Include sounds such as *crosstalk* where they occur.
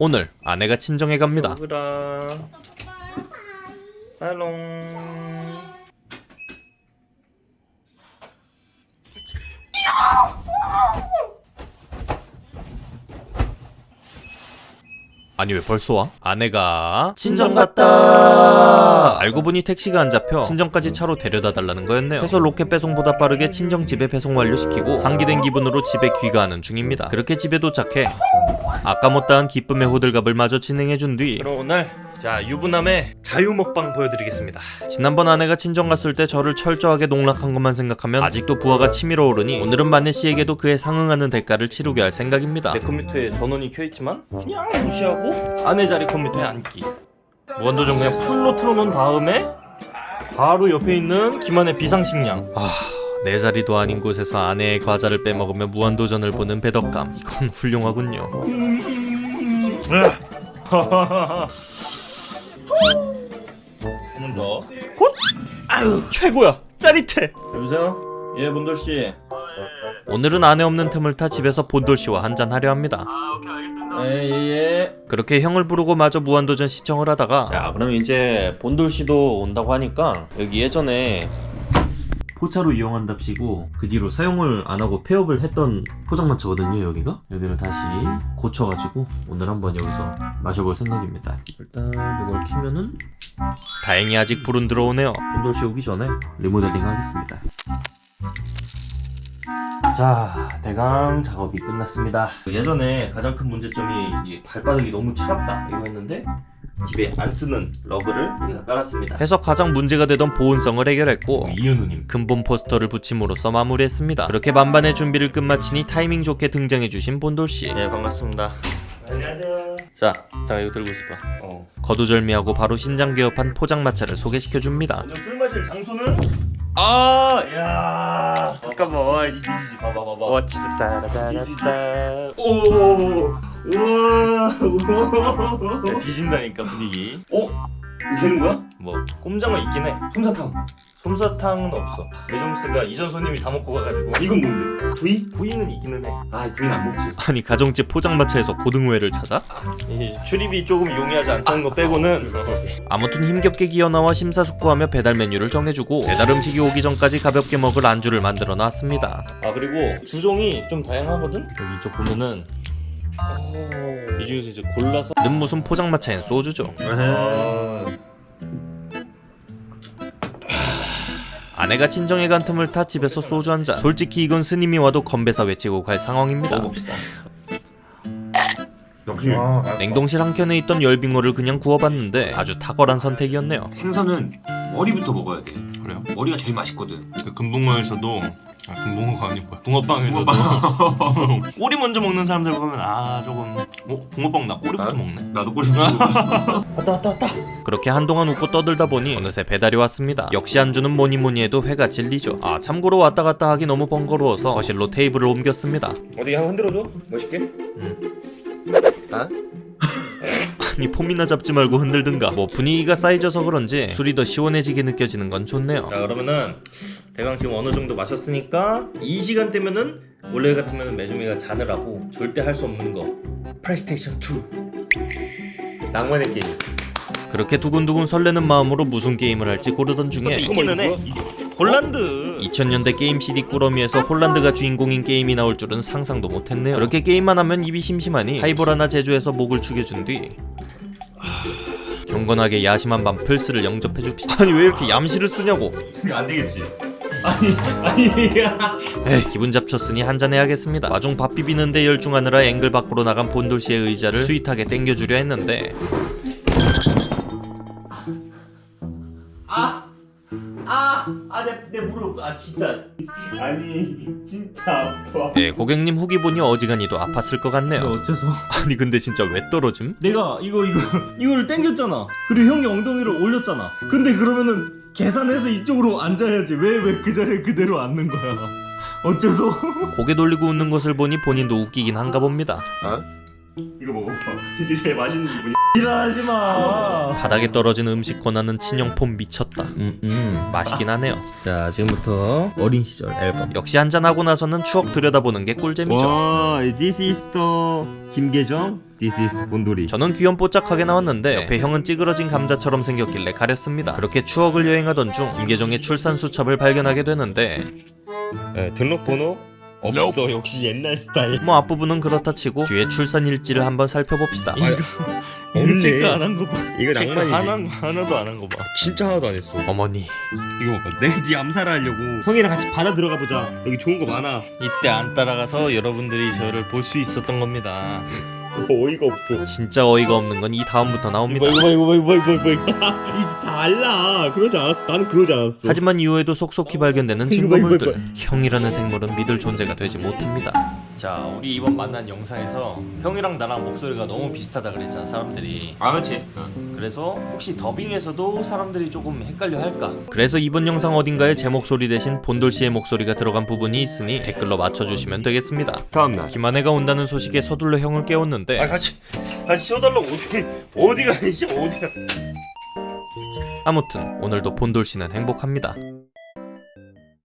오늘 아내가 친정에 갑니다. 할롱. 아니 왜 벌써 와? 아내가 친정 갔다. 알고 보니 택시가 안 잡혀 친정까지 차로 데려다 달라는 거였네요. 해서 로켓 배송보다 빠르게 친정 집에 배송 완료시키고 상기된 기분으로 집에 귀가하는 중입니다. 그렇게 집에 도착해 아까 못다한 기쁨의 호들갑을 마저 진행해준 뒤 그럼 오늘 자 유부남의 자유 먹방 보여드리겠습니다. 지난번 아내가 친정 갔을 때 저를 철저하게 농락한 것만 생각하면 아직도 부하가 치밀어 오르니 오늘은 마네 씨에게도 그에 상응하는 대가를 치르게 할 생각입니다. 내 컴퓨터에 전원이 켜있지만 그냥 무시하고 아내 자리 컴퓨터에 앉기. 무한도전 그냥 풀로 틀어놓은 다음에 바로 옆에 있는 김한의 비상식량. 아, 내 자리도 아닌 곳에서 아내의 과자를 빼먹으며 무한도전을 보는 배덕감 이건 훌륭하군요. 한번 더. 헛! 아유 최고야. 짜릿해. 여보세요? 예 본돌 씨. 오늘은 아내 없는 틈을 타 집에서 본돌 씨와 한잔 하려 합니다. 예예예. 그렇게 형을 부르고 마저 무한도전 시청을 하다가 자 그럼 이제 본돌 씨도 온다고 하니까 여기 예전에 포차로 이용한답시고 그 뒤로 사용을 안 하고 폐업을 했던 포장마차거든요 여기가. 여기를 다시 고쳐가지고 오늘 한번 여기서 마셔볼 생각입니다. 일단 이걸 키면은 다행히 아직 불은 들어오네요. 본돌 씨 오기 전에 리모델링 하겠습니다. 자 대강 작업이 끝났습니다. 예전에 가장 큰 문제점이 이 발바닥이 너무 차갑다 이거였는데 집에 안 쓰는 러그를 여기다 깔았습니다 해서 가장 문제가 되던 보온성을 해결했고 이현우님 근본 포스터를 붙임으로써 마무리했습니다. 그렇게 만반의 준비를 끝마치니 타이밍 좋게 등장해주신 본돌 씨. 네 반갑습니다 안녕하세요 자 잠깐 이거 들고 있어봐 어. 거두절미하고 바로 신장 개업한 포장마차를 소개시켜줍니다. 먼저 술 마실 장소는 아, 야, 잠깐만, 와, 이지, 이지, 봐봐, 봐봐. 와, 진짜 따라따라따. 오, 우와, 우와. 뒤진다니까 분위기. 어, 되는 거야? 뭐, 꼼장어 있긴 해. 솜사탕. 솜사탕은 없어. 매점스가 이전 손님이 다 먹고 가가지고. 이건 뭔데? 부위? 부위는 있기는 해. 아, 부위는 안 먹지. 아니 가정집 포장마차에서 고등어회를 찾아? 이 출입이 조금 용이하지 않다는 거 빼고는. 아무튼 힘겹게 기어나와 심사숙고하며 배달 메뉴를 정해주고 배달 음식이 오기 전까지 가볍게 먹을 안주를 만들어 놨습니다. 아 그리고 주종이 좀 다양하거든? 여기 이쪽 보면은 이 중에서 이제 골라서 는 무슨 포장마차엔 소주죠. 아, 아내가 친정에 간 틈을 타 집에서 소주 한 잔. 솔직히 이건 스님이 와도 건배사 외치고 갈 상황입니다. 역시 냉동실 한켠에 있던 열빙어를 그냥 구워봤는데 아주 탁월한 선택이었네요. 생선은 머리부터 먹어야 돼. 그래요? 머리가 제일 맛있거든. 그 금붕어에서도 아 금붕어가 아니고 붕어빵에서도 *laughs* 꼬리 먼저 먹는 사람들 보면 아 조금 어? 붕어빵 나 꼬리부터 아? 먹네 나도 꼬리 *laughs* 먹고. 왔다 왔다 왔다 그렇게 한동안 웃고 떠들다 보니 어느새 배달이 왔습니다. 역시 안주는 뭐니 뭐니 해도 회가 진리죠. 아 참고로 왔다 갔다 하기 너무 번거로워서 거실로 테이블을 옮겼습니다. 어디 한번 흔들어줘 멋있게 아니 폼이나 잡지 말고 흔들든가. 뭐 분위기가 쌓이져서 그런지 술이 더 시원해지게 느껴지는 건 좋네요. 자 그러면은 대강 지금 어느 정도 마셨으니까 이 시간대면은 원래 같으면 매주미가 잔을 하고 절대 할 수 없는 거 플레이스테이션 2 낭만의 게임 그렇게 두근두근 설레는 마음으로 무슨 게임을 할지 고르던 중에 있기는 해 홀란드 2000년대 게임 CD 꾸러미에서 홀란드가 주인공인 게임이 나올 줄은 상상도 못했네요. 그렇게 게임만 하면 입이 심심하니 하이볼 하나 제조해서 목을 축여준 뒤 경건하게 야심한 밤 플스를 영접해 줍시다. 아니 왜 이렇게 얌시를 쓰냐고. 안 되겠지. 아니 아니 에이 기분 잡쳤으니 한잔 해야겠습니다. 마중 밥 비비는데 열중하느라 앵글 밖으로 나간 본돌 씨의 의자를 스윗하게 땡겨주려 했는데 아아내 무릎. 아 진짜. 아니 진짜 아파. 예 고객님 후기 보니 어지간히도 아팠을 것 같네요. 어째서? *laughs* 아니 근데 진짜 왜 떨어짐? 내가 이거 이거 이거를 땡겼잖아. 그리고 형이 엉덩이를 올렸잖아. 근데 그러면은 계산해서 이쪽으로 앉아야지. 왜 왜 그 자리에 그대로 앉는 거야? 어째서? *laughs* 고개 돌리고 웃는 것을 보니 본인도 웃기긴 한가 봅니다. 이거 먹어봐. 이게 제일 맛있는 부분이 일어나지 마. 바닥에 떨어진 음식 권하는 친형폰 미쳤다. 음, 음, 맛있긴 하네요. 자 지금부터 어린 시절 앨범. 역시 한잔하고 나서는 추억 들여다보는 게 꿀잼이죠. 와, this is the 김계정, this is 본돌이. 저는 귀염뽀짝하게 나왔는데 옆에 형은 찌그러진 감자처럼 생겼길래 가렸습니다. 그렇게 추억을 여행하던 중 김계정의 출산 수첩을 발견하게 되는데 네, 등록번호 없어. 역시 옛날 스타일. 뭐 앞부분은 그렇다 치고 뒤에 출산 일지를 한번 살펴봅시다. 없네. 체크 안 한 거 봐. 이거 낭만이지. 하나 하나도 안 한 거 봐. 진짜 하나도 안 했어. 어머니 이거 봐봐. 내가 네 암살을 하려고 형이랑 같이 바다 들어가 보자. 여기 좋은 거 많아. 이때 안 따라가서 여러분들이 저를 볼 수 있었던 겁니다. *laughs* 어이가 없어. 진짜 어이가 없는 건 이 다음부터 나옵니다. 이거 봐 이거 봐 이거 봐 이거 봐 이거 봐. *laughs* 이 달라. 그러지 않았어. 나는 그러지 않았어. 하지만 이후에도 속속히 발견되는 증거물들 형이라는 생물은 믿을 존재가 되지 못합니다. 자 우리 이번 만난 영상에서 형이랑 나랑 목소리가 너무 비슷하다 그랬잖아 사람들이. 아 그렇지. 그래서 혹시 더빙에서도 사람들이 조금 헷갈려 할까? 그래서 이번 영상 어딘가에 제 목소리 대신 본돌 씨의 목소리가 들어간 부분이 있으니 댓글로 맞춰주시면 되겠습니다. 다음날. 김한혜가 온다는 소식에 서둘러 형을 깨웠는데. 아 같이 같이 씌워달라고 어디 어디가 아니지? 어디가. 아무튼 오늘도 본돌 씨는 행복합니다